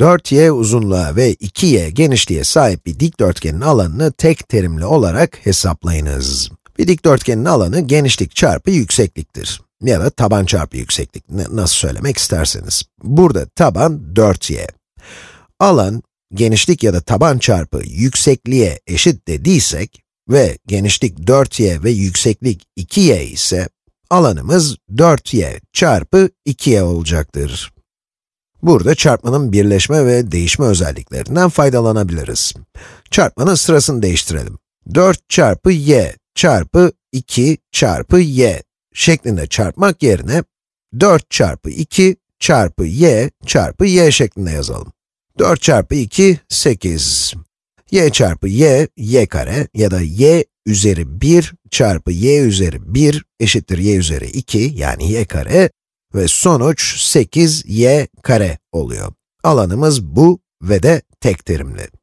4y uzunluğa ve 2y genişliğe sahip bir dikdörtgenin alanını tek terimli olarak hesaplayınız. Bir dikdörtgenin alanı genişlik çarpı yüksekliktir. Ya da taban çarpı yükseklik, nasıl söylemek isterseniz. Burada taban 4y. Alan, genişlik ya da taban çarpı yüksekliğe eşit dediysek ve genişlik 4y ve yükseklik 2y ise, alanımız 4y çarpı 2y olacaktır. Burada çarpmanın birleşme ve değişme özelliklerinden faydalanabiliriz. Çarpmanın sırasını değiştirelim. 4 çarpı y çarpı 2 çarpı y şeklinde çarpmak yerine 4 çarpı 2 çarpı y çarpı y şeklinde yazalım. 4 çarpı 2, 8. y çarpı y, y kare ya da y üzeri 1 çarpı y üzeri 1 eşittir y üzeri 2 yani y kare ve sonuç 8y kare oluyor. Alanımız bu ve de tek terimli.